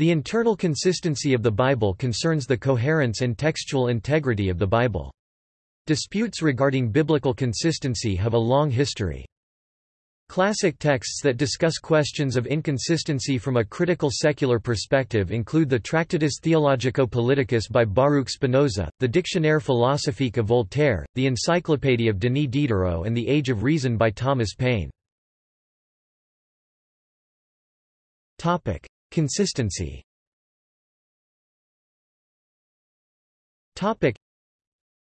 The internal consistency of the Bible concerns the coherence and textual integrity of the Bible. Disputes regarding biblical consistency have a long history. Classic texts that discuss questions of inconsistency from a critical secular perspective include the Tractatus Theologico-Politicus by Baruch Spinoza, the Dictionnaire philosophique of Voltaire, the Encyclopédie of Denis Diderot and the Age of Reason by Thomas Paine. Consistency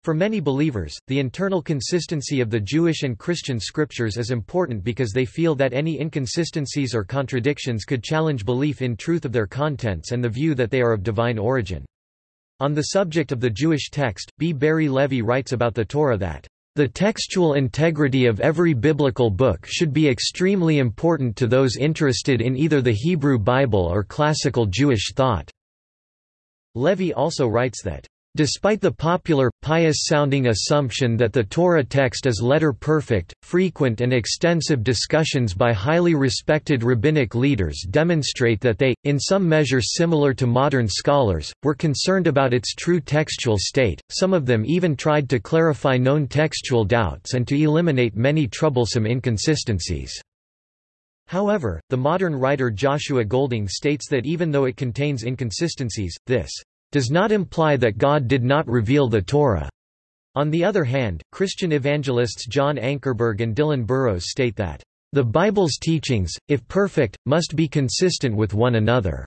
for many believers, the internal consistency of the Jewish and Christian scriptures is important because they feel that any inconsistencies or contradictions could challenge belief in truth of their contents and the view that they are of divine origin. On the subject of the Jewish text, B. Barry Levy writes about the Torah that, "...the textual integrity of every biblical book should be extremely important to those interested in either the Hebrew Bible or classical Jewish thought." Levy also writes that, Despite the popular, pious-sounding assumption that the Torah text is letter-perfect, frequent and extensive discussions by highly respected rabbinic leaders demonstrate that they, in some measure similar to modern scholars, were concerned about its true textual state, some of them even tried to clarify known textual doubts and to eliminate many troublesome inconsistencies. However, the modern writer Joshua Golding states that even though it contains inconsistencies, this does not imply that God did not reveal the Torah. On the other hand, Christian evangelists John Ankerberg and Dillon Burroughs state that, "...the Bible's teachings, if perfect, must be consistent with one another,"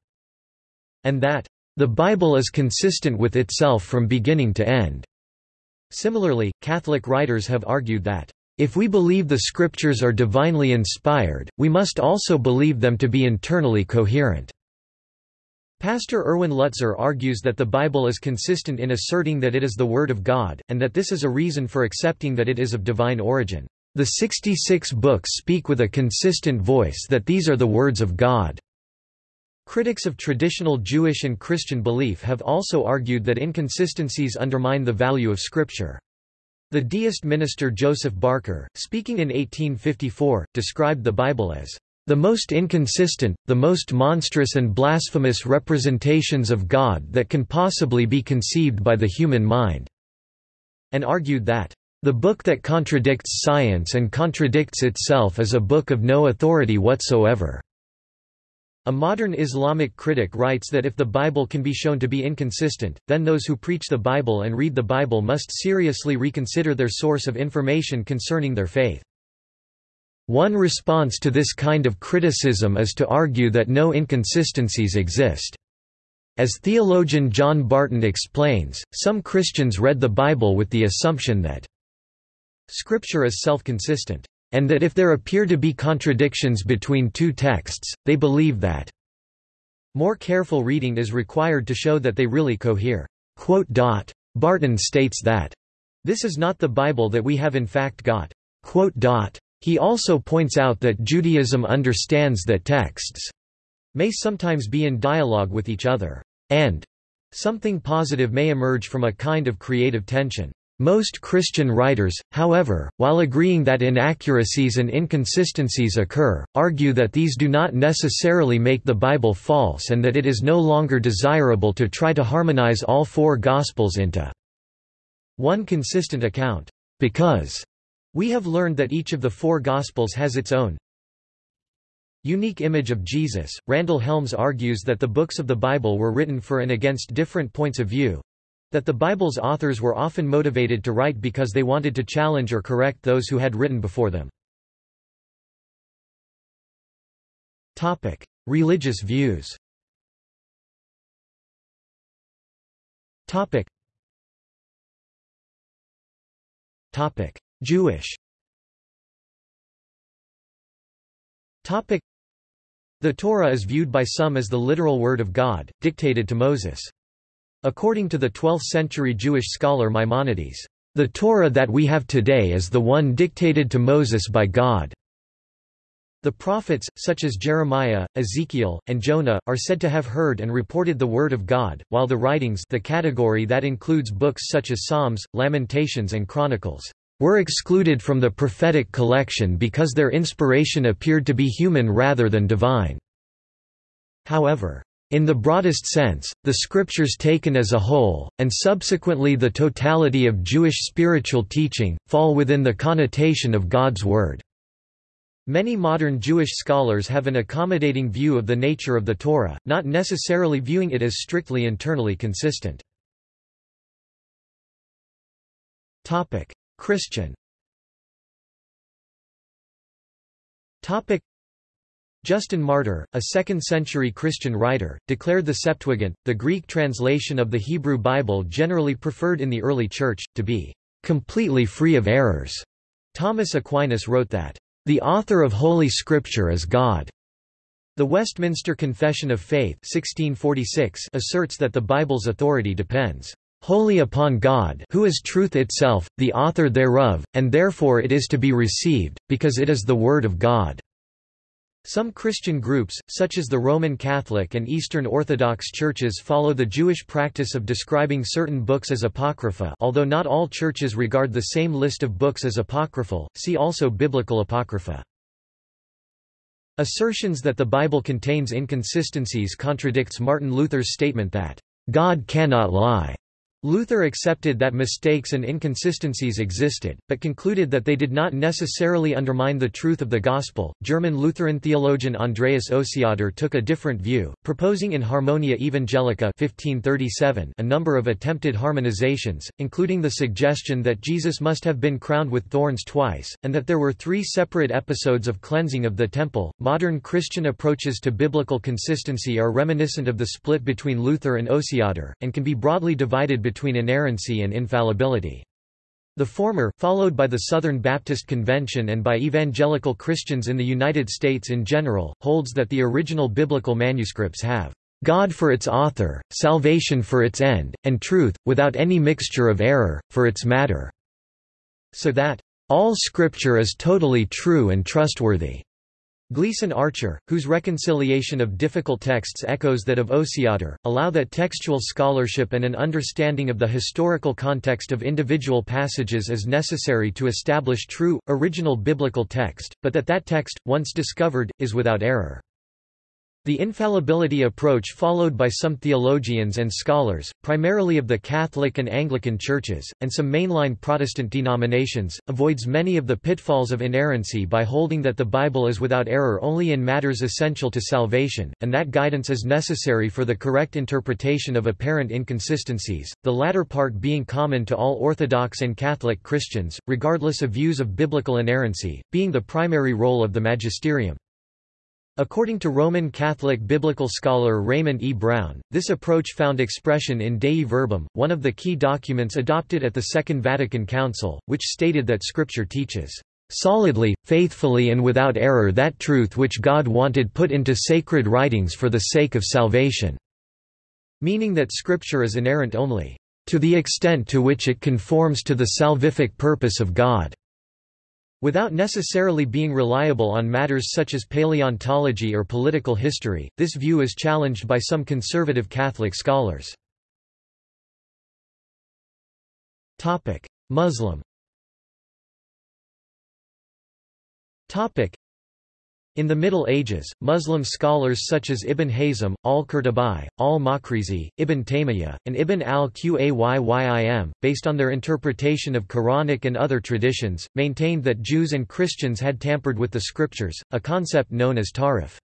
and that, "...the Bible is consistent with itself from beginning to end." Similarly, Catholic writers have argued that, "...if we believe the Scriptures are divinely inspired, we must also believe them to be internally coherent." Pastor Erwin Lutzer argues that the Bible is consistent in asserting that it is the Word of God, and that this is a reason for accepting that it is of divine origin. The 66 books speak with a consistent voice that these are the words of God. Critics of traditional Jewish and Christian belief have also argued that inconsistencies undermine the value of Scripture. The deist minister Joseph Barker, speaking in 1854, described the Bible as the most inconsistent, the most monstrous and blasphemous representations of God that can possibly be conceived by the human mind", and argued that, "...the book that contradicts science and contradicts itself is a book of no authority whatsoever." A modern Islamic critic writes that if the Bible can be shown to be inconsistent, then those who preach the Bible and read the Bible must seriously reconsider their source of information concerning their faith. One response to this kind of criticism is to argue that no inconsistencies exist. As theologian John Barton explains, some Christians read the Bible with the assumption that Scripture is self-consistent, and that if there appear to be contradictions between two texts, they believe that more careful reading is required to show that they really cohere. Barton states that this is not the Bible that we have in fact got. He also points out that Judaism understands that texts may sometimes be in dialogue with each other, and something positive may emerge from a kind of creative tension. Most Christian writers, however, while agreeing that inaccuracies and inconsistencies occur, argue that these do not necessarily make the Bible false and that it is no longer desirable to try to harmonize all four Gospels into one consistent account, because we have learned that each of the four Gospels has its own unique image of Jesus. Randel Helms argues that the books of the Bible were written for and against different points of view, that the Bible's authors were often motivated to write because they wanted to challenge or correct those who had written before them. Topic: Religious views. Topic. Topic: Jewish The Torah is viewed by some as the literal word of God, dictated to Moses. According to the 12th-century Jewish scholar Maimonides, "...the Torah that we have today is the one dictated to Moses by God." The prophets, such as Jeremiah, Ezekiel, and Jonah, are said to have heard and reported the word of God, while the writings the category that includes books such as Psalms, Lamentations and Chronicles were excluded from the prophetic collection because their inspiration appeared to be human rather than divine. However, In the broadest sense, the scriptures taken as a whole, and subsequently the totality of Jewish spiritual teaching, fall within the connotation of God's Word. Many modern Jewish scholars have an accommodating view of the nature of the Torah, not necessarily viewing it as strictly internally consistent. Christian Justin Martyr, a 2nd-century Christian writer, declared the Septuagint, the Greek translation of the Hebrew Bible generally preferred in the early Church, to be completely free of errors. Thomas Aquinas wrote that, "...the author of Holy Scripture is God." The Westminster Confession of Faith 1646 asserts that the Bible's authority depends wholly upon God who is truth itself, the author thereof, and therefore it is to be received, because it is the Word of God. Some Christian groups, such as the Roman Catholic and Eastern Orthodox churches follow the Jewish practice of describing certain books as apocrypha although not all churches regard the same list of books as apocryphal, see also Biblical Apocrypha. Assertions that the Bible contains inconsistencies contradicts Martin Luther's statement that, "...God cannot lie." Luther accepted that mistakes and inconsistencies existed, but concluded that they did not necessarily undermine the truth of the Gospel. German Lutheran theologian Andreas Osiander took a different view, proposing in Harmonia Evangelica 1537 a number of attempted harmonizations, including the suggestion that Jesus must have been crowned with thorns twice, and that there were three separate episodes of cleansing of the temple. Modern Christian approaches to biblical consistency are reminiscent of the split between Luther and Osiander, and can be broadly divided between inerrancy and infallibility. The former, followed by the Southern Baptist Convention and by evangelical Christians in the United States in general, holds that the original biblical manuscripts have God for its author, salvation for its end, and truth, without any mixture of error, for its matter." So that, "...all Scripture is totally true and trustworthy." Gleason Archer, whose reconciliation of difficult texts echoes that of Osiander, allow that textual scholarship and an understanding of the historical context of individual passages is necessary to establish true, original biblical text, but that that text, once discovered, is without error. The infallibility approach followed by some theologians and scholars, primarily of the Catholic and Anglican churches, and some mainline Protestant denominations, avoids many of the pitfalls of inerrancy by holding that the Bible is without error only in matters essential to salvation, and that guidance is necessary for the correct interpretation of apparent inconsistencies, the latter part being common to all Orthodox and Catholic Christians, regardless of views of biblical inerrancy, being the primary role of the magisterium. According to Roman Catholic biblical scholar Raymond E. Brown, this approach found expression in Dei Verbum, one of the key documents adopted at the Second Vatican Council, which stated that Scripture teaches, "...solidly, faithfully and without error that truth which God wanted put into sacred writings for the sake of salvation." Meaning that Scripture is inerrant only, "...to the extent to which it conforms to the salvific purpose of God." Without necessarily being reliable on matters such as paleontology or political history, this view is challenged by some conservative Catholic scholars. Muslim in the Middle Ages, Muslim scholars such as Ibn Hazm, al-Qurtubi, al-Makrizi, Ibn Taymiyyah, and Ibn al-Qayyim, based on their interpretation of Quranic and other traditions, maintained that Jews and Christians had tampered with the scriptures, a concept known as tahrif.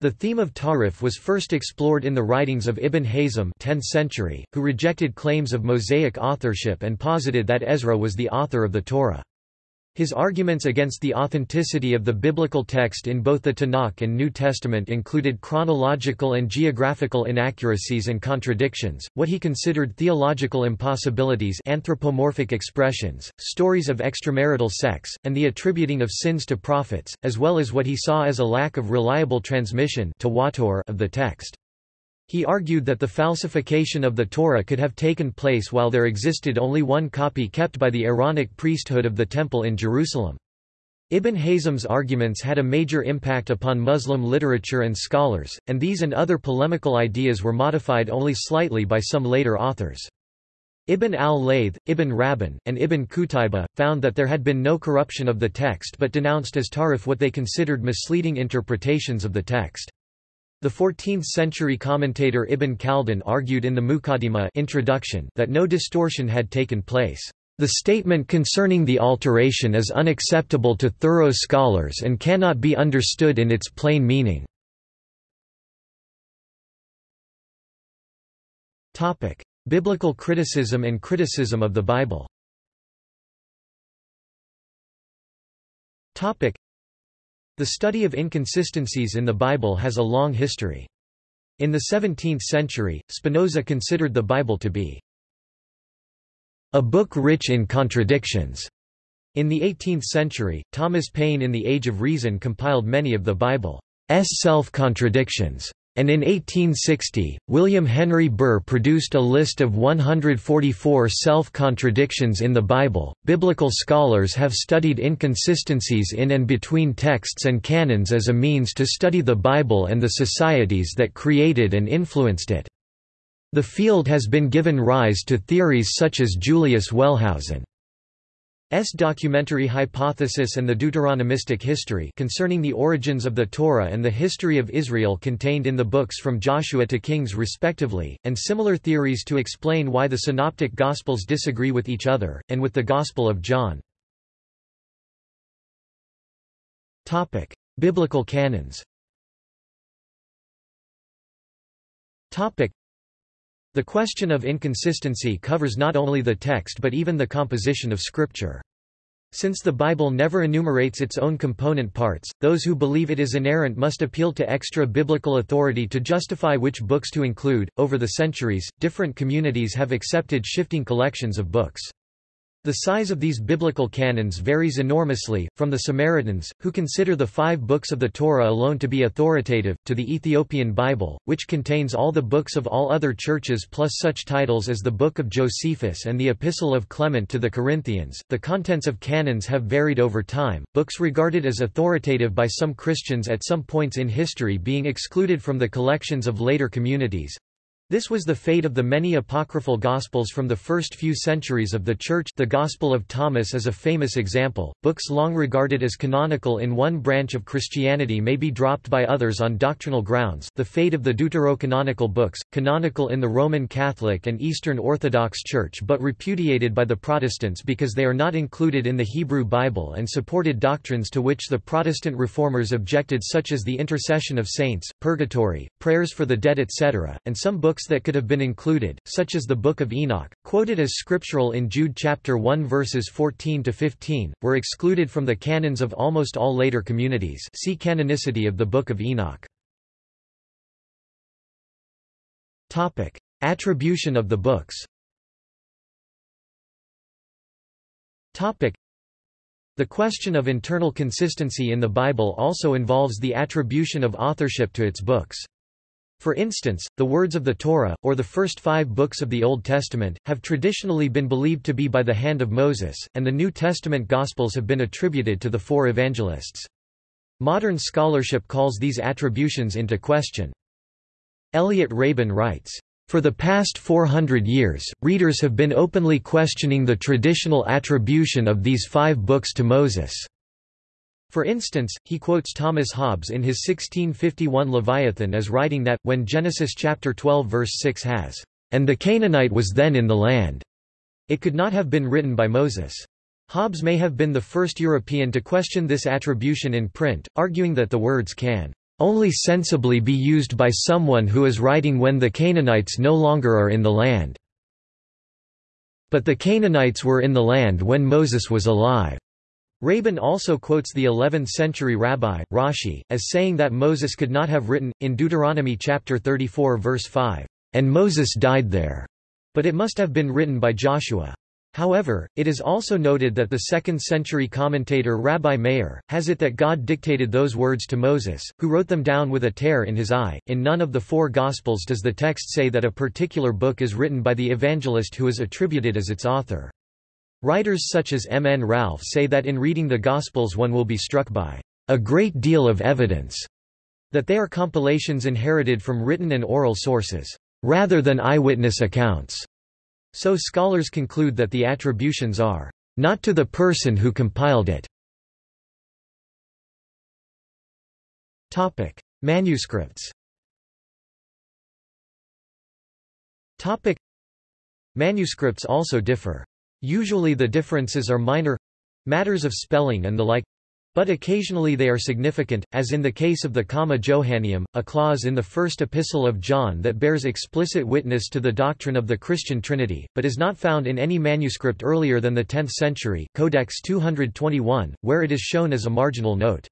The theme of tahrif was first explored in the writings of Ibn Hazm 10th century, who rejected claims of Mosaic authorship and posited that Ezra was the author of the Torah. His arguments against the authenticity of the biblical text in both the Tanakh and New Testament included chronological and geographical inaccuracies and contradictions, what he considered theological impossibilities anthropomorphic expressions, stories of extramarital sex, and the attributing of sins to prophets, as well as what he saw as a lack of reliable transmission of the text. He argued that the falsification of the Torah could have taken place while there existed only one copy kept by the Aaronic priesthood of the Temple in Jerusalem. Ibn Hazm's arguments had a major impact upon Muslim literature and scholars, and these and other polemical ideas were modified only slightly by some later authors. Ibn al-Layth, Ibn Rabban, and Ibn Qutaybah, found that there had been no corruption of the text but denounced as tahrif what they considered misleading interpretations of the text. The 14th-century commentator Ibn Khaldun argued in the Muqaddimah introduction that no distortion had taken place. The statement concerning the alteration is unacceptable to thorough scholars and cannot be understood in its plain meaning. Biblical criticism and criticism of the Bible The study of inconsistencies in the Bible has a long history. In the 17th century, Spinoza considered the Bible to be a book rich in contradictions. In the 18th century, Thomas Paine in The Age of Reason compiled many of the Bible's self-contradictions and in 1860, William Henry Burr produced a list of 144 self-contradictions in the Bible. Biblical scholars have studied inconsistencies in and between texts and canons as a means to study the Bible and the societies that created and influenced it. The field has been given rise to theories such as Julius Wellhausen S. documentary hypothesis and the Deuteronomistic history concerning the origins of the Torah and the history of Israel contained in the books from Joshua to Kings respectively, and similar theories to explain why the Synoptic Gospels disagree with each other, and with the Gospel of John. Biblical canons the question of inconsistency covers not only the text but even the composition of Scripture. Since the Bible never enumerates its own component parts, those who believe it is inerrant must appeal to extra biblical authority to justify which books to include. Over the centuries, different communities have accepted shifting collections of books. The size of these biblical canons varies enormously, from the Samaritans, who consider the five books of the Torah alone to be authoritative, to the Ethiopian Bible, which contains all the books of all other churches plus such titles as the Book of Josephus and the Epistle of Clement to the Corinthians. The contents of canons have varied over time, books regarded as authoritative by some Christians at some points in history being excluded from the collections of later communities, this was the fate of the many apocryphal Gospels from the first few centuries of the Church the Gospel of Thomas is a famous example. Books long regarded as canonical in one branch of Christianity may be dropped by others on doctrinal grounds the fate of the deuterocanonical books, canonical in the Roman Catholic and Eastern Orthodox Church but repudiated by the Protestants because they are not included in the Hebrew Bible and supported doctrines to which the Protestant reformers objected such as the intercession of saints, purgatory, prayers for the dead etc., and some books books that could have been included, such as the Book of Enoch, quoted as scriptural in Jude chapter 1 verses 14 to 15, were excluded from the canons of almost all later communities. See canonicity of the Book of Enoch. Topic: Attribution of the books. Topic: The question of internal consistency in the Bible also involves the attribution of authorship to its books. For instance, the words of the Torah, or the first five books of the Old Testament, have traditionally been believed to be by the hand of Moses, and the New Testament Gospels have been attributed to the four evangelists. Modern scholarship calls these attributions into question. Elliot Rabin writes, for the past 400 years, readers have been openly questioning the traditional attribution of these five books to Moses. For instance, he quotes Thomas Hobbes in his 1651 Leviathan as writing that, when Genesis chapter 12 verse 6 has, "...and the Canaanite was then in the land," it could not have been written by Moses. Hobbes may have been the first European to question this attribution in print, arguing that the words can only sensibly be used by someone who is writing when the Canaanites no longer are in the land. But the Canaanites were in the land when Moses was alive. Rabin also quotes the 11th-century rabbi, Rashi, as saying that Moses could not have written, in Deuteronomy chapter 34 verse 5, "...and Moses died there," but it must have been written by Joshua. However, it is also noted that the 2nd-century commentator Rabbi Meir, has it that God dictated those words to Moses, who wrote them down with a tear in his eye. In none of the four Gospels does the text say that a particular book is written by the evangelist who is attributed as its author. Writers such as M. N. Ralph say that in reading the Gospels one will be struck by a great deal of evidence that they are compilations inherited from written and oral sources, rather than eyewitness accounts. So scholars conclude that the attributions are not to the person who compiled it. Topic: Manuscripts. Topic: Manuscripts also differ. Usually the differences are minor—matters of spelling and the like, but occasionally they are significant, as in the case of the Comma Johanneum, a clause in the first epistle of John that bears explicit witness to the doctrine of the Christian Trinity, but is not found in any manuscript earlier than the 10th century Codex 221, where it is shown as a marginal note.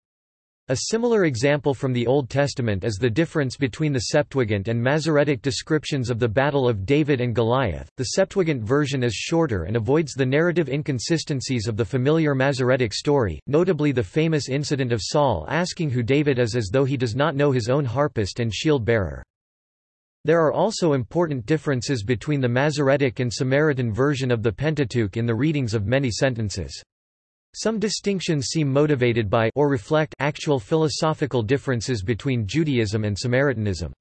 A similar example from the Old Testament is the difference between the Septuagint and Masoretic descriptions of the Battle of David and Goliath. The Septuagint version is shorter and avoids the narrative inconsistencies of the familiar Masoretic story, notably the famous incident of Saul asking who David is as though he does not know his own harpist and shield bearer. There are also important differences between the Masoretic and Samaritan version of the Pentateuch in the readings of many sentences. Some distinctions seem motivated by or reflect actual philosophical differences between Judaism and Samaritanism.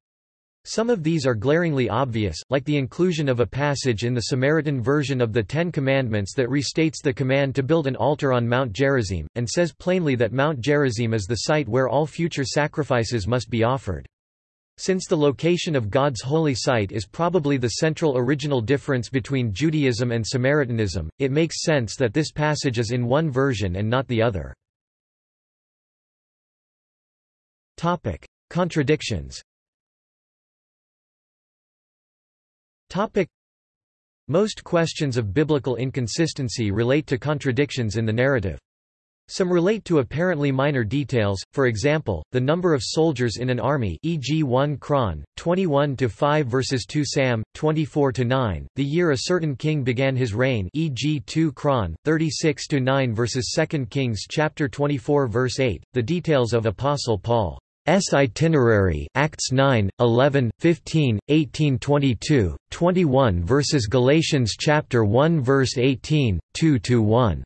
Some of these are glaringly obvious, like the inclusion of a passage in the Samaritan version of the Ten Commandments that restates the command to build an altar on Mount Gerizim, and says plainly that Mount Gerizim is the site where all future sacrifices must be offered. Since the location of God's holy site is probably the central original difference between Judaism and Samaritanism, it makes sense that this passage is in one version and not the other. Topic: Contradictions. Topic: Most questions of biblical inconsistency relate to contradictions in the narrative. Some relate to apparently minor details, for example, the number of soldiers in an army e.g. 1 Chron, 21-5 vs 2 Sam, 24-9, the year a certain king began his reign e.g. 2 Chron, 36-9 vs 2 Kings chapter 24 verse 8, the details of Apostle Paul. Itinerary Acts 9, 11, 15, 18 22, 21 versus Galatians chapter 1 verse 18, 2-1.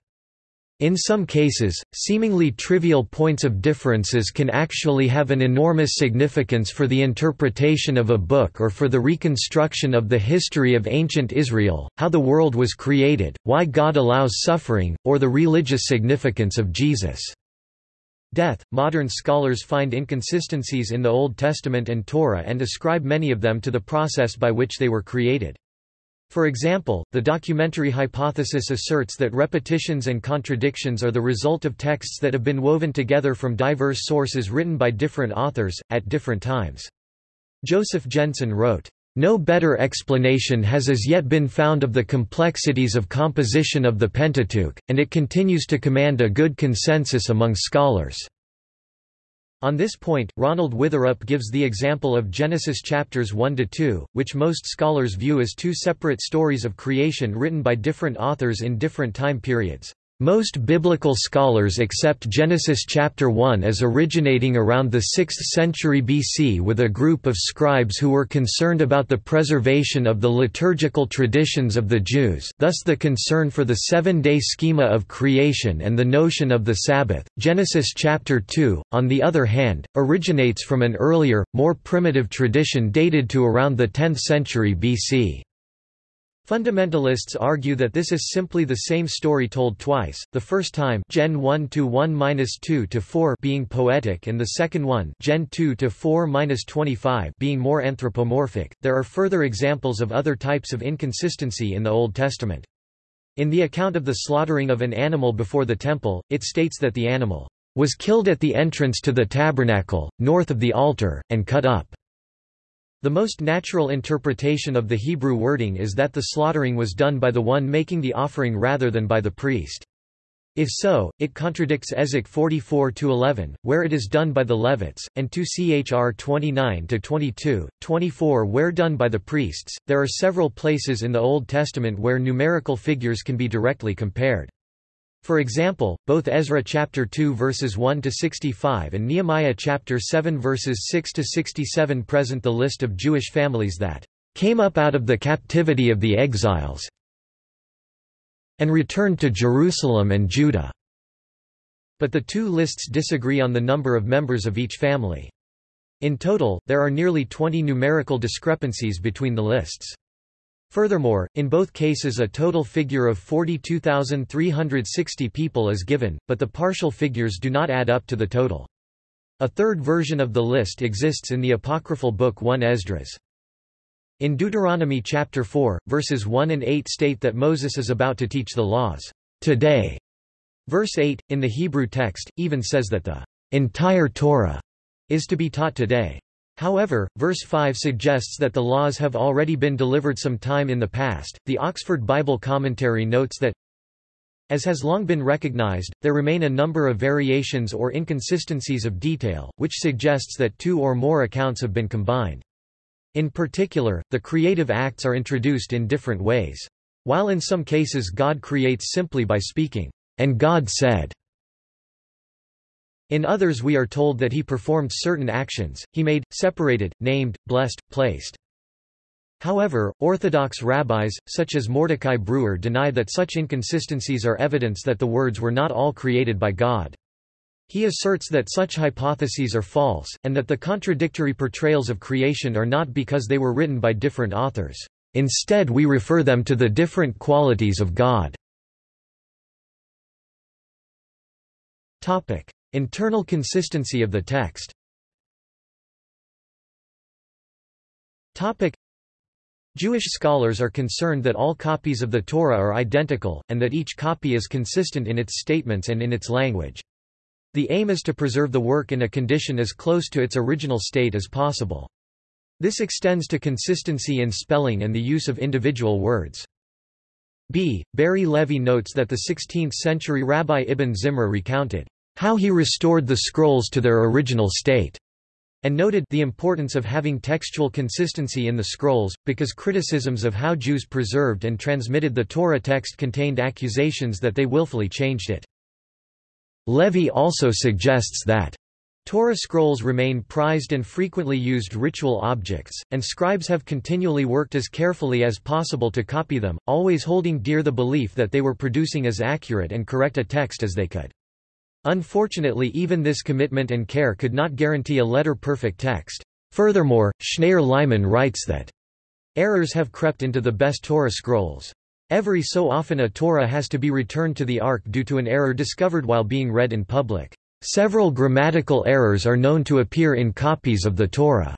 In some cases, seemingly trivial points of differences can actually have an enormous significance for the interpretation of a book or for the reconstruction of the history of ancient Israel, how the world was created, why God allows suffering, or the religious significance of Jesus' death. Modern scholars find inconsistencies in the Old Testament and Torah and ascribe many of them to the process by which they were created. For example, the documentary hypothesis asserts that repetitions and contradictions are the result of texts that have been woven together from diverse sources written by different authors, at different times. Joseph Jensen wrote, "...no better explanation has as yet been found of the complexities of composition of the Pentateuch, and it continues to command a good consensus among scholars." On this point, Ronald Witherup gives the example of Genesis chapters 1–2, which most scholars view as two separate stories of creation written by different authors in different time periods. Most biblical scholars accept Genesis chapter 1 as originating around the 6th century BC with a group of scribes who were concerned about the preservation of the liturgical traditions of the Jews thus the concern for the seven-day schema of creation and the notion of the Sabbath. Genesis chapter 2, on the other hand, originates from an earlier, more primitive tradition dated to around the 10th century BC. Fundamentalists argue that this is simply the same story told twice, the first time Gen 1 to 1-2 to 4 being poetic and the second one Gen 2 to 4-25 being more anthropomorphic. There are further examples of other types of inconsistency in the Old Testament. In the account of the slaughtering of an animal before the temple, it states that the animal was killed at the entrance to the tabernacle, north of the altar, and cut up. The most natural interpretation of the Hebrew wording is that the slaughtering was done by the one making the offering rather than by the priest. If so, it contradicts Ezek 44-11, where it is done by the Levites, and 2 Chr 29-22, 24 where done by the priests. There are several places in the Old Testament where numerical figures can be directly compared. For example, both Ezra chapter 2 verses 1 to 65 and Nehemiah chapter 7 verses 6 to 67 present the list of Jewish families that came up out of the captivity of the exiles and returned to Jerusalem and Judah. But the two lists disagree on the number of members of each family. In total, there are nearly 20 numerical discrepancies between the lists. Furthermore, in both cases a total figure of 42,360 people is given, but the partial figures do not add up to the total. A third version of the list exists in the apocryphal book 1 Esdras. In Deuteronomy chapter 4, verses 1 and 8 state that Moses is about to teach the laws today. Verse 8, in the Hebrew text, even says that the entire Torah is to be taught today. However, verse 5 suggests that the laws have already been delivered some time in the past. The Oxford Bible Commentary notes that as has long been recognized, there remain a number of variations or inconsistencies of detail, which suggests that two or more accounts have been combined. In particular, the creative acts are introduced in different ways. While in some cases God creates simply by speaking, and God said. In others we are told that he performed certain actions, he made, separated, named, blessed, placed. However, Orthodox rabbis, such as Mordechai Breuer deny that such inconsistencies are evidence that the words were not all created by God. He asserts that such hypotheses are false, and that the contradictory portrayals of creation are not because they were written by different authors. Instead we refer them to the different qualities of God. Internal consistency of the text Jewish scholars are concerned that all copies of the Torah are identical, and that each copy is consistent in its statements and in its language. The aim is to preserve the work in a condition as close to its original state as possible. This extends to consistency in spelling and the use of individual words. B. Barry Levy notes that the 16th-century Rabbi Ibn Zimra recounted how he restored the scrolls to their original state and noted the importance of having textual consistency in the scrolls, because criticisms of how Jews preserved and transmitted the Torah text contained accusations that they willfully changed it. Levy also suggests that Torah scrolls remain prized and frequently used ritual objects, and scribes have continually worked as carefully as possible to copy them, always holding dear the belief that they were producing as accurate and correct a text as they could. Unfortunately even this commitment and care could not guarantee a letter-perfect text. Furthermore, Shnayer Leiman writes that, "...errors have crept into the best Torah scrolls. Every so often a Torah has to be returned to the Ark due to an error discovered while being read in public. Several grammatical errors are known to appear in copies of the Torah."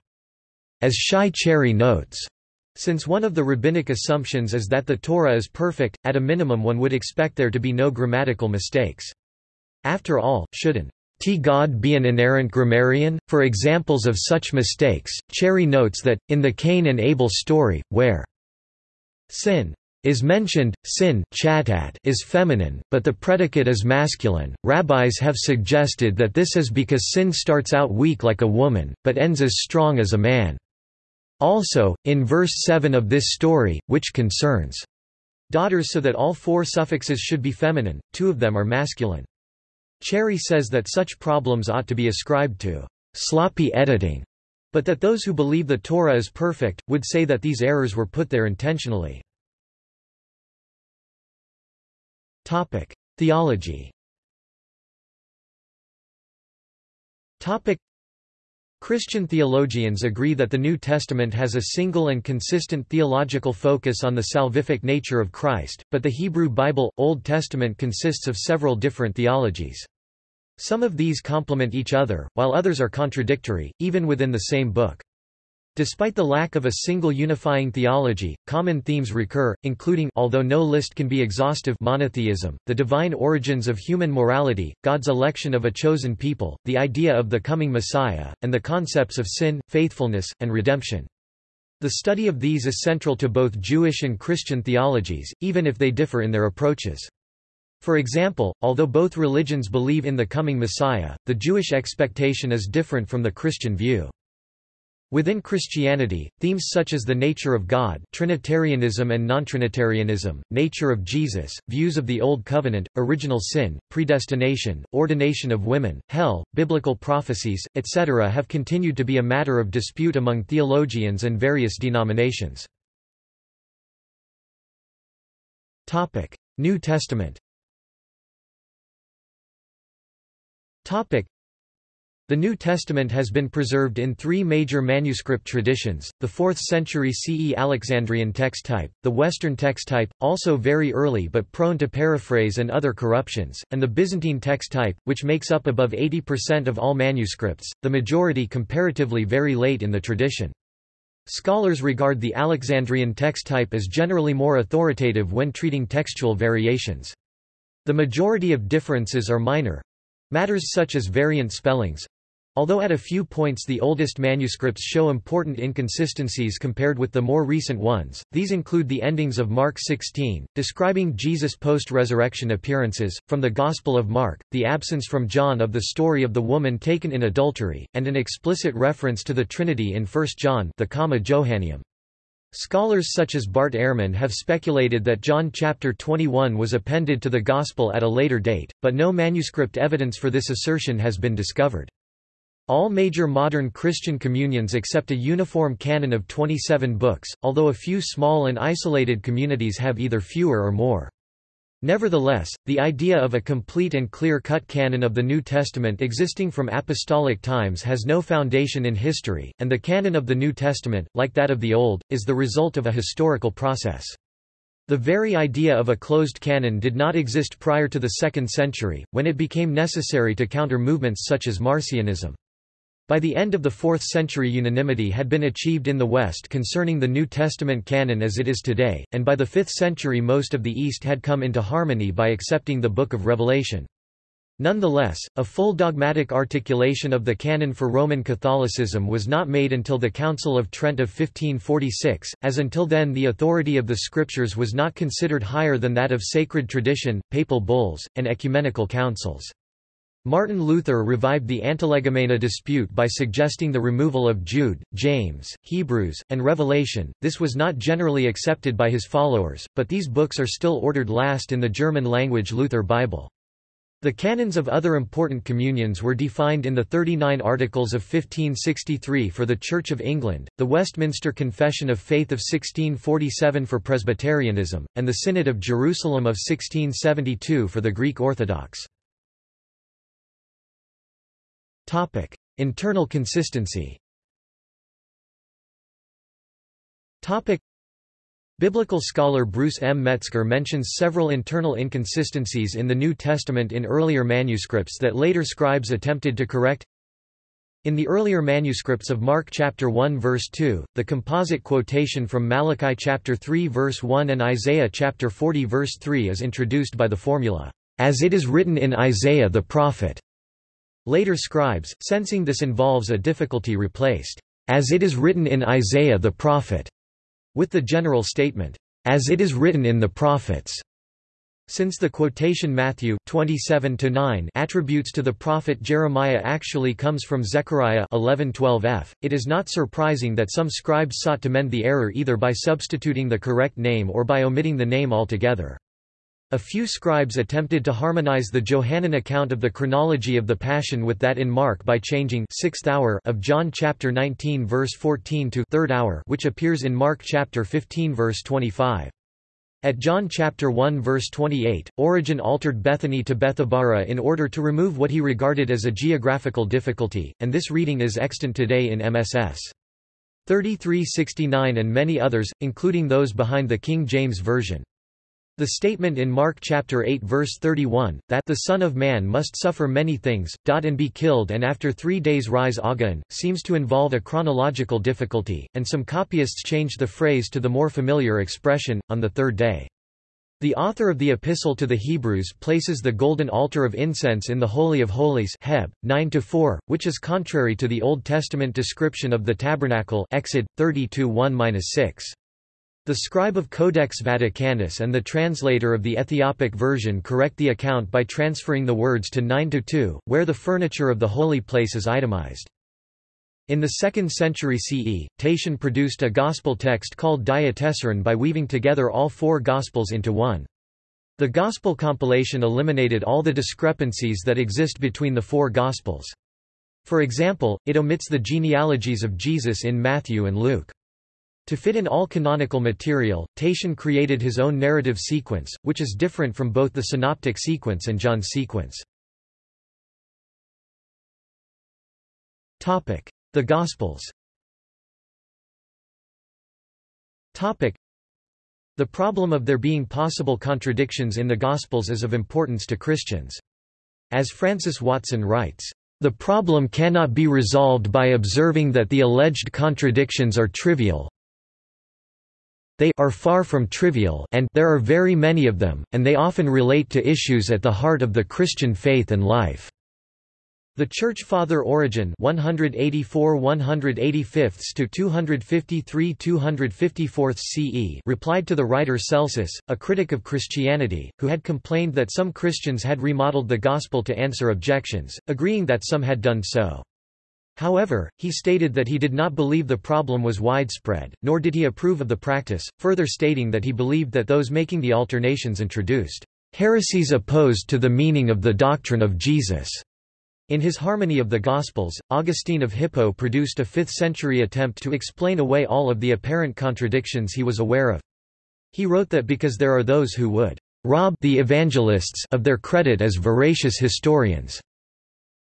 As Shai Cherry notes, since one of the rabbinic assumptions is that the Torah is perfect, at a minimum one would expect there to be no grammatical mistakes. After all, shouldn't T God be an inerrant grammarian? For examples of such mistakes, Cherry notes that, in the Cain and Abel story, where sin is mentioned, sin is feminine, but the predicate is masculine. Rabbis have suggested that this is because sin starts out weak like a woman, but ends as strong as a man. Also, in verse 7 of this story, which concerns daughters so that all four suffixes should be feminine, two of them are masculine. Cherry says that such problems ought to be ascribed to sloppy editing, but that those who believe the Torah is perfect, would say that these errors were put there intentionally. Theology Christian theologians agree that the New Testament has a single and consistent theological focus on the salvific nature of Christ, but the Hebrew Bible, Old Testament consists of several different theologies. Some of these complement each other, while others are contradictory, even within the same book. Despite the lack of a single unifying theology, common themes recur, including although no list can be exhaustive monotheism, the divine origins of human morality, God's election of a chosen people, the idea of the coming Messiah, and the concepts of sin, faithfulness, and redemption. The study of these is central to both Jewish and Christian theologies, even if they differ in their approaches. For example, although both religions believe in the coming Messiah, the Jewish expectation is different from the Christian view. Within Christianity, themes such as the nature of God Trinitarianism and non-Trinitarianism, nature of Jesus, views of the Old Covenant, original sin, predestination, ordination of women, hell, biblical prophecies, etc. have continued to be a matter of dispute among theologians and various denominations. New Testament Topic. The New Testament has been preserved in three major manuscript traditions, the 4th century CE Alexandrian text type, the Western text type, also very early but prone to paraphrase and other corruptions, and the Byzantine text type, which makes up above 80% of all manuscripts, the majority comparatively very late in the tradition. Scholars regard the Alexandrian text type as generally more authoritative when treating textual variations. The majority of differences are minor—matters such as variant spellings, Although at a few points the oldest manuscripts show important inconsistencies compared with the more recent ones, these include the endings of Mark 16, describing Jesus' post-resurrection appearances, from the Gospel of Mark, the absence from John of the story of the woman taken in adultery, and an explicit reference to the Trinity in 1 John the Comma Johanneum. Scholars such as Bart Ehrman have speculated that John chapter 21 was appended to the Gospel at a later date, but no manuscript evidence for this assertion has been discovered. All major modern Christian communions accept a uniform canon of 27 books, although a few small and isolated communities have either fewer or more. Nevertheless, the idea of a complete and clear-cut canon of the New Testament existing from apostolic times has no foundation in history, and the canon of the New Testament, like that of the Old, is the result of a historical process. The very idea of a closed canon did not exist prior to the 2nd century, when it became necessary to counter movements such as Marcionism. By the end of the 4th century unanimity had been achieved in the West concerning the New Testament canon as it is today, and by the 5th century most of the East had come into harmony by accepting the Book of Revelation. Nonetheless, a full dogmatic articulation of the canon for Roman Catholicism was not made until the Council of Trent of 1546, as until then the authority of the Scriptures was not considered higher than that of sacred tradition, papal bulls, and ecumenical councils. Martin Luther revived the Antilegomena dispute by suggesting the removal of Jude, James, Hebrews, and Revelation. This was not generally accepted by his followers, but these books are still ordered last in the German-language Luther Bible. The canons of other important communions were defined in the 39 Articles of 1563 for the Church of England, the Westminster Confession of Faith of 1647 for Presbyterianism, and the Synod of Jerusalem of 1672 for the Greek Orthodox. Topic: Internal consistency. Topic: Biblical scholar Bruce M. Metzger mentions several internal inconsistencies in the New Testament in earlier manuscripts that later scribes attempted to correct. In the earlier manuscripts of Mark chapter 1 verse 2, the composite quotation from Malachi chapter 3 verse 1 and Isaiah chapter 40 verse 3 is introduced by the formula, "As it is written in Isaiah the prophet." Later scribes, sensing this involves a difficulty replaced, "...as it is written in Isaiah the prophet," with the general statement, "...as it is written in the prophets." Since the quotation Matthew 27-9 attributes to the prophet Jeremiah actually comes from Zechariah 11:12f, it is not surprising that some scribes sought to mend the error either by substituting the correct name or by omitting the name altogether. A few scribes attempted to harmonize the Johannine account of the chronology of the Passion with that in Mark by changing sixth hour of John chapter 19 verse 14 to third hour which appears in Mark chapter 15 verse 25. At John chapter 1 verse 28, Origen altered Bethany to Bethabara in order to remove what he regarded as a geographical difficulty, and this reading is extant today in MSS. 3369 and many others, including those behind the King James Version. The statement in Mark chapter 8 verse 31, that the Son of Man must suffer many things, and be killed and after three days rise again, seems to involve a chronological difficulty, and some copyists changed the phrase to the more familiar expression, on the third day. The author of the Epistle to the Hebrews places the golden altar of incense in the Holy of Holies Heb, 9 which is contrary to the Old Testament description of the tabernacle Exod, 32 1-6. The scribe of Codex Vaticanus and the translator of the Ethiopic version correct the account by transferring the words to 9-2, where the furniture of the holy place is itemized. In the 2nd century CE, Tatian produced a gospel text called Diatessaron by weaving together all four gospels into one. The gospel compilation eliminated all the discrepancies that exist between the four gospels. For example, it omits the genealogies of Jesus in Matthew and Luke. To fit in all canonical material, Tatian created his own narrative sequence, which is different from both the synoptic sequence and John's sequence. The Gospels The problem of there being possible contradictions in the Gospels is of importance to Christians. As Francis Watson writes, The problem cannot be resolved by observing that the alleged contradictions are trivial, they are far from trivial and there are very many of them, and they often relate to issues at the heart of the Christian faith and life. The Church Father Origen 184 185 to 253 254 CE replied to the writer Celsus, a critic of Christianity, who had complained that some Christians had remodeled the Gospel to answer objections, agreeing that some had done so. However, he stated that he did not believe the problem was widespread, nor did he approve of the practice, further stating that he believed that those making the alternations introduced heresies opposed to the meaning of the doctrine of Jesus. In his Harmony of the Gospels, Augustine of Hippo produced a 5th-century attempt to explain away all of the apparent contradictions he was aware of. He wrote that because there are those who would rob the evangelists of their credit as veracious historians,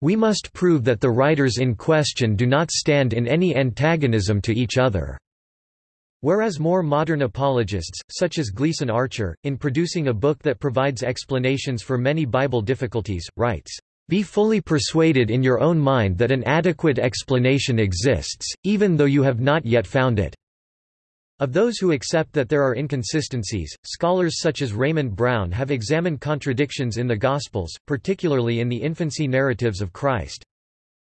we must prove that the writers in question do not stand in any antagonism to each other. Whereas more modern apologists, such as Gleason Archer, in producing a book that provides explanations for many Bible difficulties, writes, "...be fully persuaded in your own mind that an adequate explanation exists, even though you have not yet found it." Of those who accept that there are inconsistencies, scholars such as Raymond Brown have examined contradictions in the Gospels, particularly in the infancy narratives of Christ.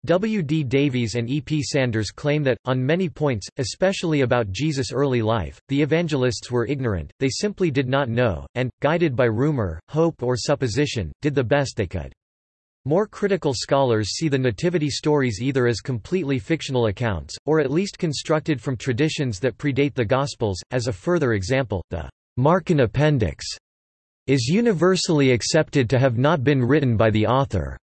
W. D. Davies and E. P. Sanders claim that, on many points, especially about Jesus' early life, the evangelists were ignorant, they simply did not know, and, guided by rumor, hope or supposition, did the best they could. More critical scholars see the nativity stories either as completely fictional accounts, or at least constructed from traditions that predate the Gospels. As a further example, the Markan Appendix is universally accepted to have not been written by the author,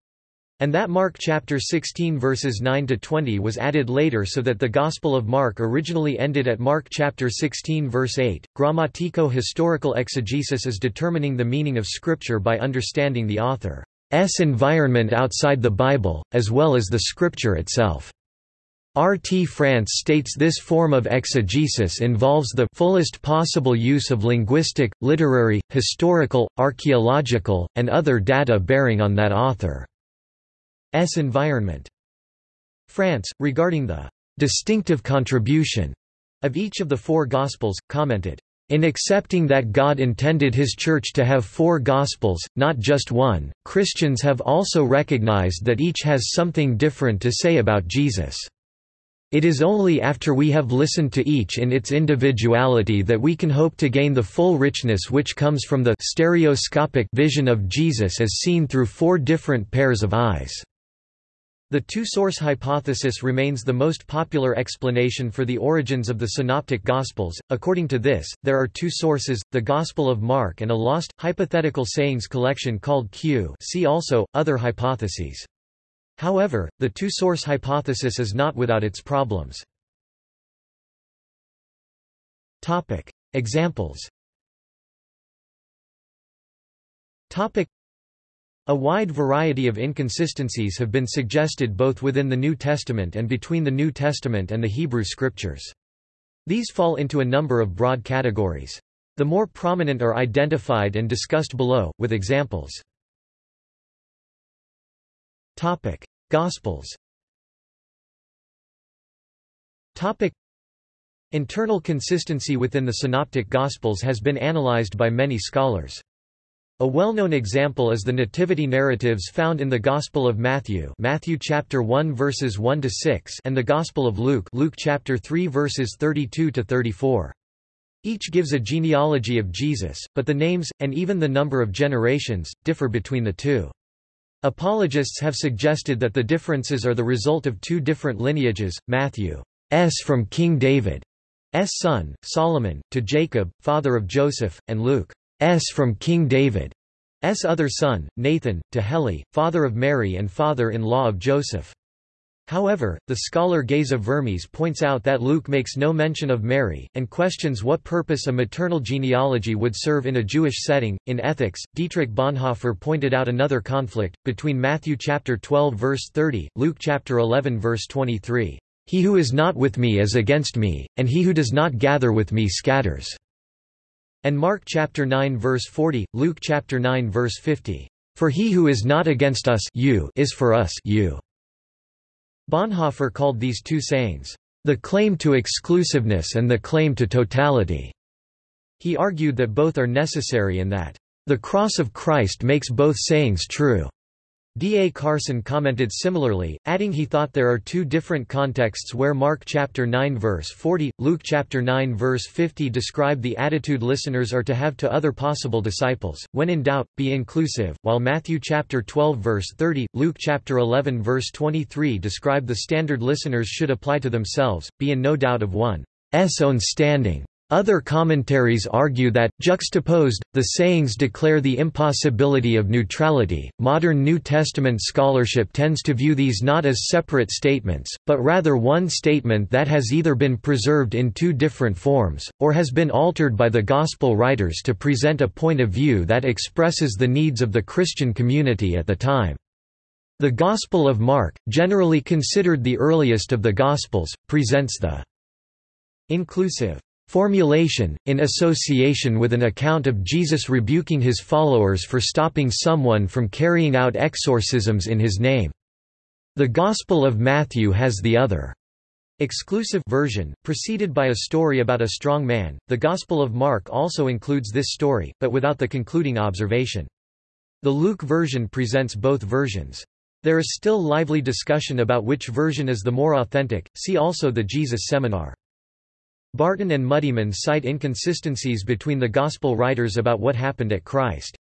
and that Mark chapter 16 verses 9 to 20 was added later so that the Gospel of Mark originally ended at Mark chapter 16 verse 8. Grammatico-historical exegesis is determining the meaning of Scripture by understanding the author. S environment outside the Bible, as well as the scripture itself. R. T. France states this form of exegesis involves the fullest possible use of linguistic, literary, historical, archaeological, and other data bearing on that author's environment. France, regarding the distinctive contribution of each of the four Gospels, commented, in accepting that God intended His Church to have four Gospels, not just one, Christians have also recognized that each has something different to say about Jesus. It is only after we have listened to each in its individuality that we can hope to gain the full richness which comes from the stereoscopic vision of Jesus as seen through four different pairs of eyes. The two-source hypothesis remains the most popular explanation for the origins of the Synoptic Gospels. According to this, there are two sources, the Gospel of Mark and a lost, hypothetical sayings collection called Q see also, other hypotheses. However, the two-source hypothesis is not without its problems. Examples a wide variety of inconsistencies have been suggested both within the New Testament and between the New Testament and the Hebrew Scriptures. These fall into a number of broad categories. The more prominent are identified and discussed below, with examples. Topic: Gospels. Topic: Internal consistency within the Synoptic Gospels has been analyzed by many scholars. A well-known example is the nativity narratives found in the Gospel of Matthew, Matthew chapter 1 verses 1 to 6, and the Gospel of Luke, Luke chapter 3 verses 32 to 34. Each gives a genealogy of Jesus, but the names and even the number of generations differ between the two. Apologists have suggested that the differences are the result of two different lineages, Matthew's from King David's son, Solomon, to Jacob, father of Joseph, and Luke from King David's other son, Nathan, to Heli, father of Mary and father-in-law of Joseph. However, the scholar Geza Vermes points out that Luke makes no mention of Mary, and questions what purpose a maternal genealogy would serve in a Jewish setting. In Ethics, Dietrich Bonhoeffer pointed out another conflict, between Matthew chapter 12 verse 30, Luke chapter 11 verse 23. He who is not with me is against me, and he who does not gather with me scatters and Mark chapter 9 verse 40, Luke chapter 9 verse 50. For he who is not against us you is for us you. Bonhoeffer called these two sayings, "...the claim to exclusiveness and the claim to totality." He argued that both are necessary and that, "...the cross of Christ makes both sayings true." D. A. Carson commented similarly, adding he thought there are two different contexts where Mark chapter 9 verse 40, Luke chapter 9 verse 50 describe the attitude listeners are to have to other possible disciples. When in doubt, be inclusive, while Matthew chapter 12 verse 30, Luke chapter 11 verse 23 describe the standard listeners should apply to themselves, be in no doubt of one's own standing. Other commentaries argue that, juxtaposed, the sayings declare the impossibility of neutrality. Modern New Testament scholarship tends to view these not as separate statements, but rather one statement that has either been preserved in two different forms, or has been altered by the Gospel writers to present a point of view that expresses the needs of the Christian community at the time. The Gospel of Mark, generally considered the earliest of the Gospels, presents the inclusive Formulation, in association with an account of Jesus rebuking his followers for stopping someone from carrying out exorcisms in his name. The Gospel of Matthew has the other exclusive version, preceded by a story about a strong man. The Gospel of Mark also includes this story, but without the concluding observation. The Luke version presents both versions. There is still lively discussion about which version is the more authentic, see also the Jesus Seminar. Barton and Muddiman cite inconsistencies between the Gospel writers about what happened at Christ's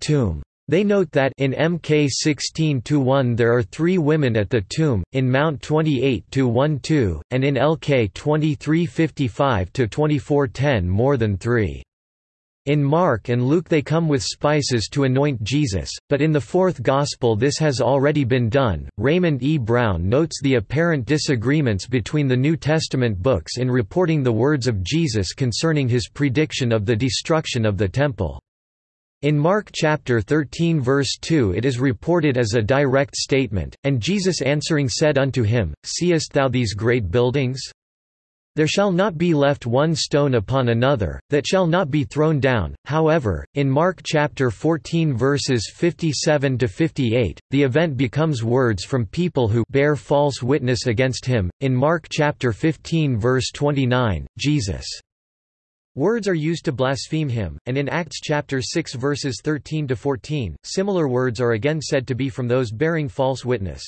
tomb. They note that in Mk 16-1 there are three women at the tomb, in Mount 28-12, and in Lk 2355-2410 more than three. In Mark and Luke they come with spices to anoint Jesus, but in the fourth Gospel this has already been done. Raymond E. Brown notes the apparent disagreements between the New Testament books in reporting the words of Jesus concerning his prediction of the destruction of the Temple. In Mark chapter 13 verse 2 it is reported as a direct statement, and Jesus answering said unto him, Seest thou these great buildings? There shall not be left one stone upon another, that shall not be thrown down. However, in Mark chapter 14 verses 57 to 58, the event becomes words from people who bear false witness against him. In Mark chapter 15 verse 29, Jesus Words are used to blaspheme him, and in Acts chapter 6 verses 13 to 14, similar words are again said to be from those bearing false witness.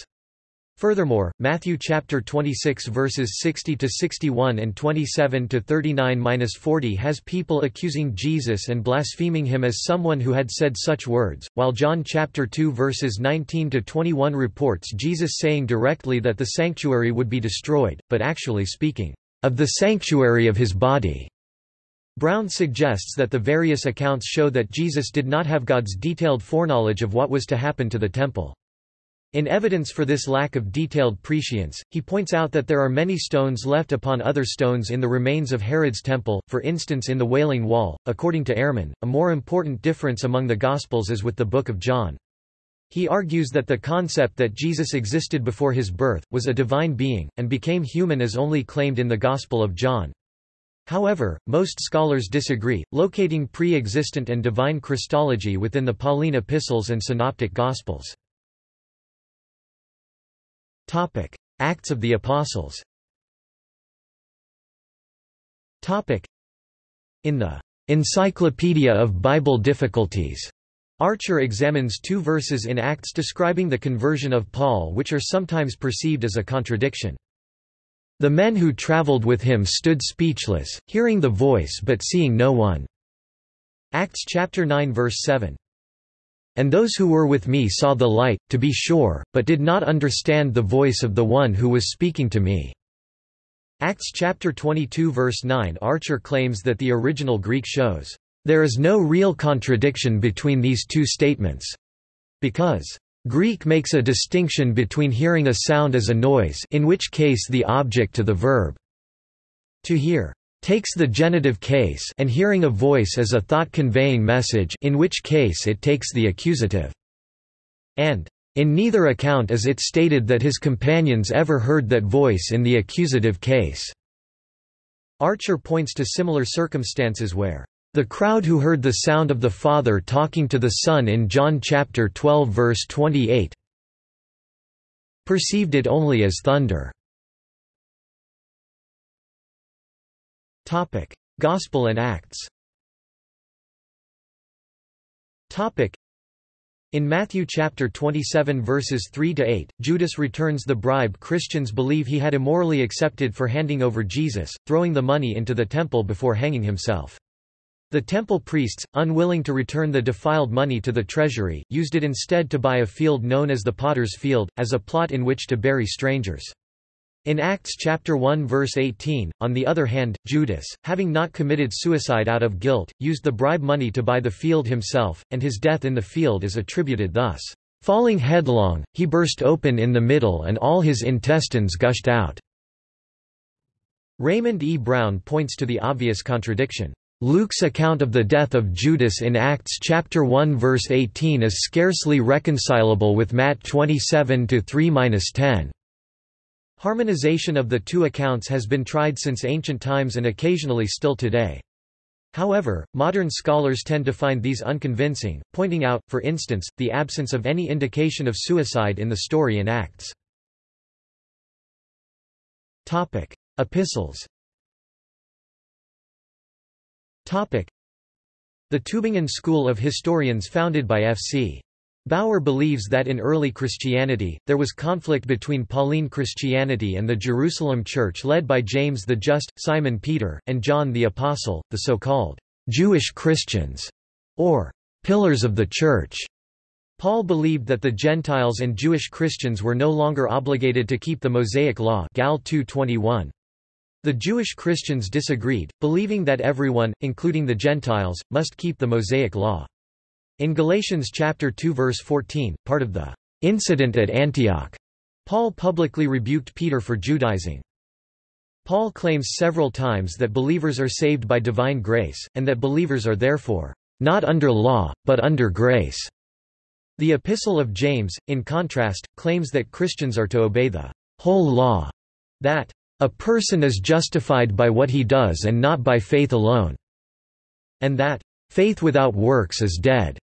Furthermore, Matthew chapter 26 verses 60 to 61 and 27 to 39-40 has people accusing Jesus and blaspheming him as someone who had said such words, while John chapter 2 verses 19 to 21 reports Jesus saying directly that the sanctuary would be destroyed, but actually speaking of the sanctuary of his body. Brown suggests that the various accounts show that Jesus did not have God's detailed foreknowledge of what was to happen to the temple. In evidence for this lack of detailed prescience, he points out that there are many stones left upon other stones in the remains of Herod's temple, for instance in the Wailing Wall. According to Ehrman, a more important difference among the Gospels is with the Book of John. He argues that the concept that Jesus existed before his birth, was a divine being, and became human as only claimed in the Gospel of John. However, most scholars disagree, locating pre-existent and divine Christology within the Pauline epistles and synoptic Gospels. Topic: Acts of the Apostles. Topic: In the Encyclopedia of Bible Difficulties, Archer examines two verses in Acts describing the conversion of Paul which are sometimes perceived as a contradiction. The men who traveled with him stood speechless, hearing the voice but seeing no one. Acts chapter 9 verse 7. And those who were with me saw the light, to be sure, but did not understand the voice of the one who was speaking to me." Acts chapter 22 verse 9 Archer claims that the original Greek shows, "...there is no real contradiction between these two statements," because Greek makes a distinction between hearing a sound as a noise in which case the object to the verb to hear takes the genitive case and hearing a voice as a thought-conveying message in which case it takes the accusative. And, in neither account is it stated that his companions ever heard that voice in the accusative case. Archer points to similar circumstances where the crowd who heard the sound of the Father talking to the Son in John chapter 12 verse 28 perceived it only as thunder. Gospel and Acts in Matthew chapter 27 verses 3 to 8, Judas returns the bribe Christians believe he had immorally accepted for handing over Jesus, throwing the money into the temple before hanging himself. The temple priests, unwilling to return the defiled money to the treasury, used it instead to buy a field known as the Potter's Field, as a plot in which to bury strangers. In Acts chapter 1 verse 18, on the other hand, Judas, having not committed suicide out of guilt, used the bribe money to buy the field himself, and his death in the field is attributed thus. Falling headlong, he burst open in the middle and all his intestines gushed out. Raymond E. Brown points to the obvious contradiction. Luke's account of the death of Judas in Acts chapter 1 verse 18 is scarcely reconcilable with Matt 27 to 3-10. Harmonization of the two accounts has been tried since ancient times and occasionally still today. However, modern scholars tend to find these unconvincing, pointing out, for instance, the absence of any indication of suicide in the story in Acts. Topic. Epistles Topic. The Tübingen School of Historians founded by F.C. Baur believes that in early Christianity, there was conflict between Pauline Christianity and the Jerusalem Church led by James the Just, Simon Peter, and John the Apostle, the so-called Jewish Christians, or pillars of the Church. Paul believed that the Gentiles and Jewish Christians were no longer obligated to keep the Mosaic Law Gal 2:21. The Jewish Christians disagreed, believing that everyone, including the Gentiles, must keep the Mosaic Law. In Galatians chapter 2 verse 14, part of the incident at Antioch, Paul publicly rebuked Peter for Judaizing. Paul claims several times that believers are saved by divine grace, and that believers are therefore not under law, but under grace. The Epistle of James, in contrast, claims that Christians are to obey the whole law, that a person is justified by what he does and not by faith alone, and that faith without works is dead.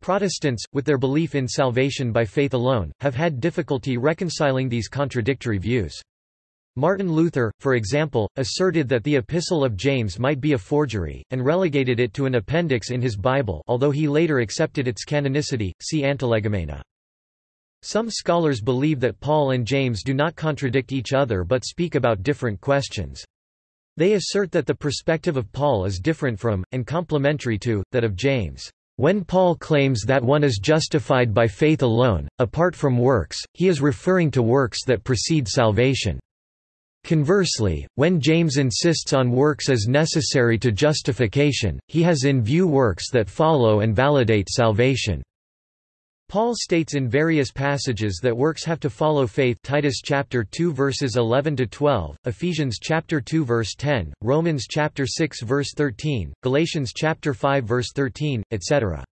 Protestants, with their belief in salvation by faith alone, have had difficulty reconciling these contradictory views. Martin Luther, for example, asserted that the Epistle of James might be a forgery, and relegated it to an appendix in his Bible although he later accepted its canonicity, see Antilegomena. Some scholars believe that Paul and James do not contradict each other but speak about different questions. They assert that the perspective of Paul is different from, and complementary to, that of James. When Paul claims that one is justified by faith alone, apart from works, he is referring to works that precede salvation. Conversely, when James insists on works as necessary to justification, he has in view works that follow and validate salvation. Paul states in various passages that works have to follow faith Titus chapter 2 verses 11 to 12, Ephesians chapter 2 verse 10, Romans chapter 6 verse 13, Galatians chapter 5 verse 13, etc.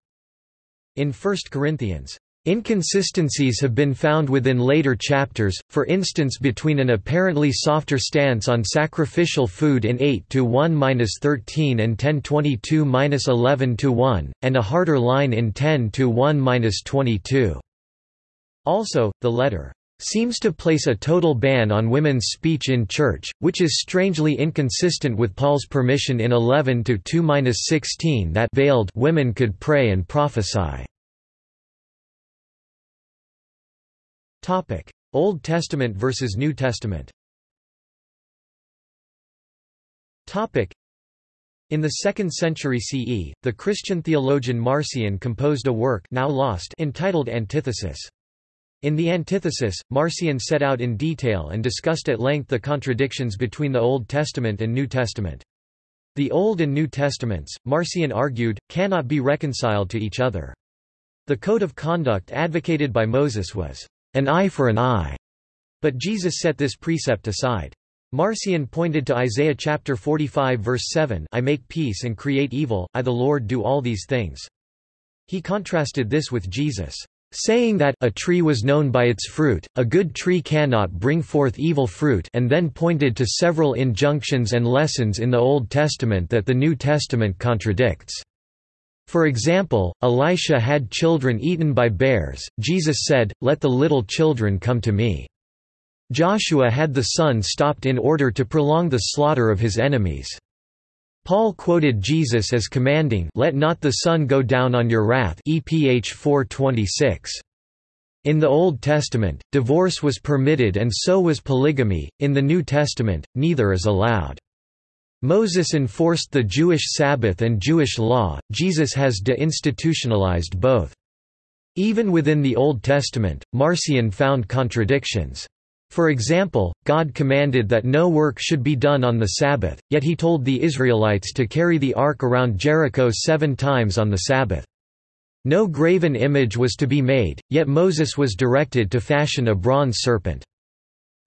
In 1 Corinthians Inconsistencies have been found within later chapters, for instance between an apparently softer stance on sacrificial food in 8-1-13 and 10-22-11-1, and a harder line in 10-1-22. Also, the letter seems to place a total ban on women's speech in church, which is strangely inconsistent with Paul's permission in 11-2-16 that veiled women could pray and prophesy. Old Testament versus New Testament Topic: in the 2nd century CE, the Christian theologian Marcion composed a work now lost entitled Antithesis. In the Antithesis, Marcion set out in detail and discussed at length the contradictions between the Old Testament and New Testament. The Old and New Testaments, Marcion argued, cannot be reconciled to each other. The code of conduct advocated by Moses was an eye for an eye. But Jesus set this precept aside. Marcion pointed to Isaiah chapter 45 verse 7 I make peace and create evil, I the Lord do all these things. He contrasted this with Jesus, saying that a tree was known by its fruit, a good tree cannot bring forth evil fruit and then pointed to several injunctions and lessons in the Old Testament that the New Testament contradicts. For example, Elisha had children eaten by bears, Jesus said, Let the little children come to me. Joshua had the sun stopped in order to prolong the slaughter of his enemies. Paul quoted Jesus as commanding, Let not the sun go down on your wrath EPH 426. In the Old Testament, divorce was permitted and so was polygamy, in the New Testament, neither is allowed. Moses enforced the Jewish Sabbath and Jewish law, Jesus has deinstitutionalized both. Even within the Old Testament, Marcion found contradictions. For example, God commanded that no work should be done on the Sabbath, yet he told the Israelites to carry the ark around Jericho seven times on the Sabbath. No graven image was to be made, yet Moses was directed to fashion a bronze serpent.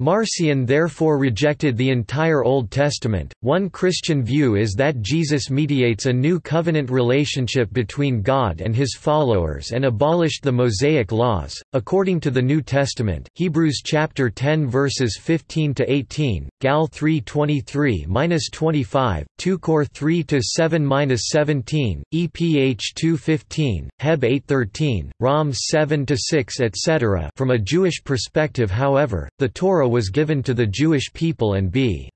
Marcion therefore rejected the entire Old Testament. One Christian view is that Jesus mediates a new covenant relationship between God and his followers and abolished the Mosaic laws. According to the New Testament, Hebrews chapter 10 verses 15 to 18, Gal 3:23-25, 2 Cor 3 to 7-17, EPH 2:15, Heb 8:13, Rom 7 to 6, etc. From a Jewish perspective, however, the Torah was given to the Jewish people and b.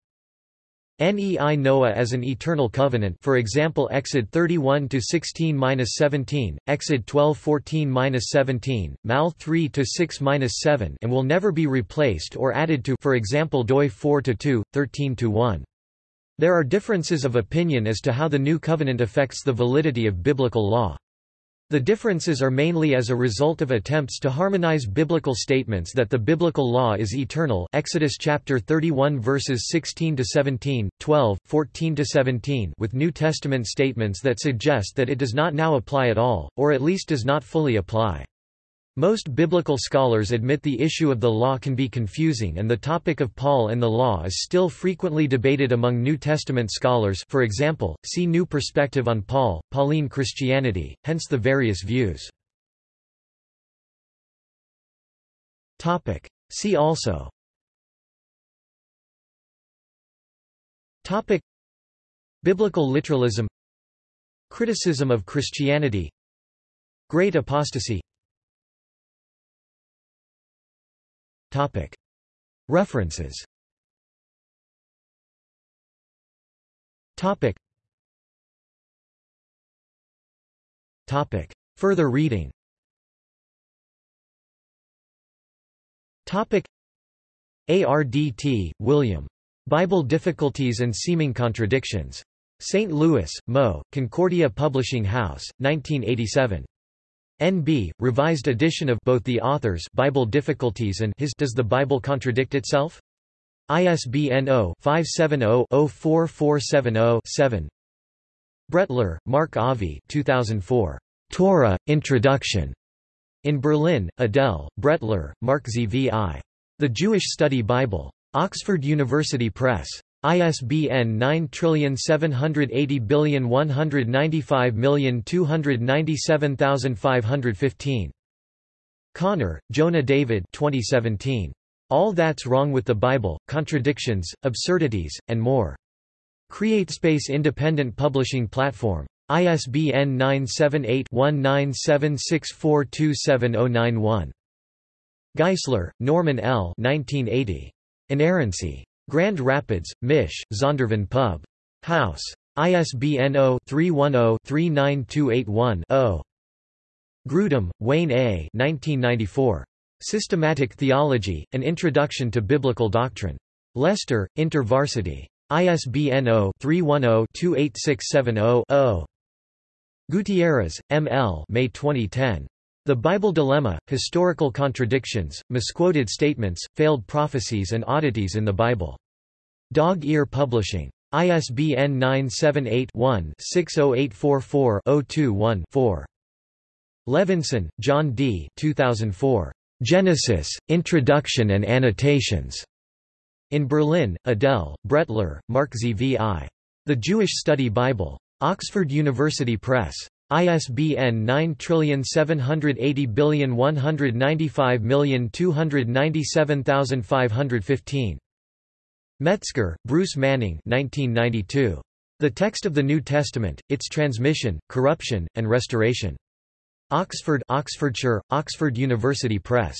Nei Noah as an eternal covenant for example Exod 31 to 16-17 Exod 12 14-17 Mal 3 to 6-7 and will never be replaced or added to for example Doi 4 to 2 13 to 1 There are differences of opinion as to how the new covenant affects the validity of biblical law the differences are mainly as a result of attempts to harmonize biblical statements that the biblical law is eternal Exodus chapter 31 verses 16 to 17, 12, 14 to 17 with New Testament statements that suggest that it does not now apply at all or at least does not fully apply. Most biblical scholars admit the issue of the law can be confusing and the topic of Paul and the law is still frequently debated among New Testament scholars for example, see New Perspective on Paul, Pauline Christianity, hence the various views. See also. Topic. Biblical literalism. Criticism of Christianity. Great apostasy References Further reading Arndt, William. Bible Difficulties and Seeming Contradictions. St. Louis, Mo., Concordia Publishing House, 1987. NB, revised edition of both the author's Bible Difficulties and his Does the Bible Contradict Itself? ISBN 0-570-04470-7 Brettler, Marc Zvi 2004. Torah, Introduction. In Berlin, Adele, Brettler, Marc Zvi. The Jewish Study Bible. Oxford University Press. ISBN 9780195297515. Connor, Jonah David 2017. All That's Wrong with the Bible, Contradictions, Absurdities, and More. CreateSpace Independent Publishing Platform. ISBN 978-1976427091. Geisler, Norman L. 1980. Inerrancy. Grand Rapids, Mich., Zondervan Pub. House. ISBN 0-310-39281-0. Grudem, Wayne A. 1994. Systematic Theology, An Introduction to Biblical Doctrine. Leicester, InterVarsity. ISBN 0-310-28670-0. Gutierrez, M. L. May 2010. The Bible Dilemma, Historical Contradictions, Misquoted Statements, Failed Prophecies and Oddities in the Bible. Dog Ear Publishing. ISBN 978-1-60844-021-4. Levenson, Jon D. 2004. Genesis, Introduction and Annotations. In Berlin, Adele, Brettler, Marc Zvi. The Jewish Study Bible. Oxford University Press. ISBN 9780195297515. Metzger, Bruce Manning 1992. The text of the New Testament, its transmission, corruption, and restoration. Oxford Oxfordshire, Oxford University Press.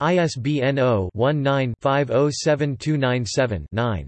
ISBN 0-19-507297-9.